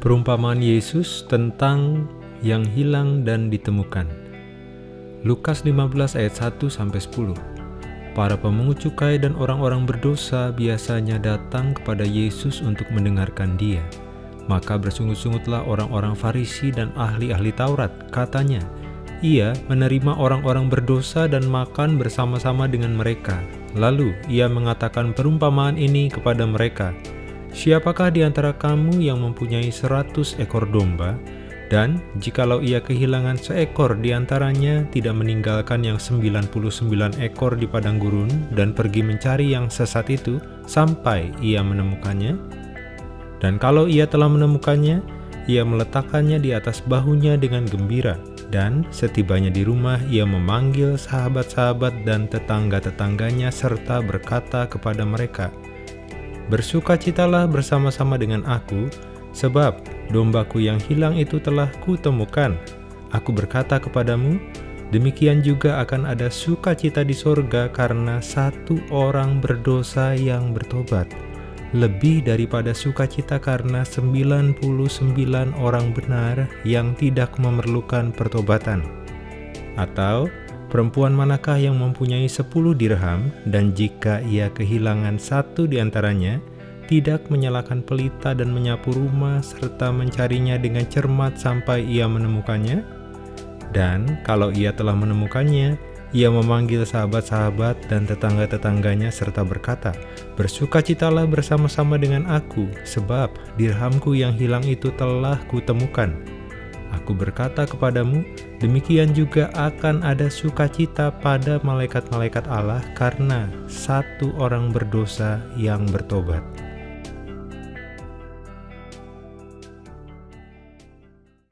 Perumpamaan Yesus tentang yang hilang dan ditemukan. Lukas 15 ayat 1 sampai 10. Para pemungut cukai dan orang-orang berdosa biasanya datang kepada Yesus untuk mendengarkan Dia. Maka bersungut-sungutlah orang-orang Farisi dan ahli-ahli Taurat, katanya, ia menerima orang-orang berdosa dan makan bersama-sama dengan mereka. Lalu ia mengatakan perumpamaan ini kepada mereka, Siapakah di antara kamu yang mempunyai seratus ekor domba, dan jikalau ia kehilangan seekor di antaranya, tidak meninggalkan yang 99 ekor di padang gurun, dan pergi mencari yang sesat itu, sampai ia menemukannya? Dan kalau ia telah menemukannya, ia meletakkannya di atas bahunya dengan gembira, dan setibanya di rumah ia memanggil sahabat-sahabat dan tetangga-tetangganya serta berkata kepada mereka, Bersukacitalah bersama-sama dengan aku, sebab dombaku yang hilang itu telah kutemukan. Aku berkata kepadamu, demikian juga akan ada sukacita di sorga karena satu orang berdosa yang bertobat, lebih daripada sukacita karena 99 orang benar yang tidak memerlukan pertobatan. Atau, Perempuan manakah yang mempunyai sepuluh dirham, dan jika ia kehilangan satu di antaranya, tidak menyalakan pelita dan menyapu rumah, serta mencarinya dengan cermat sampai ia menemukannya? Dan kalau ia telah menemukannya, ia memanggil sahabat-sahabat dan tetangga-tetangganya serta berkata, Bersukacitalah bersama-sama dengan aku, sebab dirhamku yang hilang itu telah kutemukan. Aku berkata kepadamu, demikian juga akan ada sukacita pada malaikat-malaikat Allah karena satu orang berdosa yang bertobat.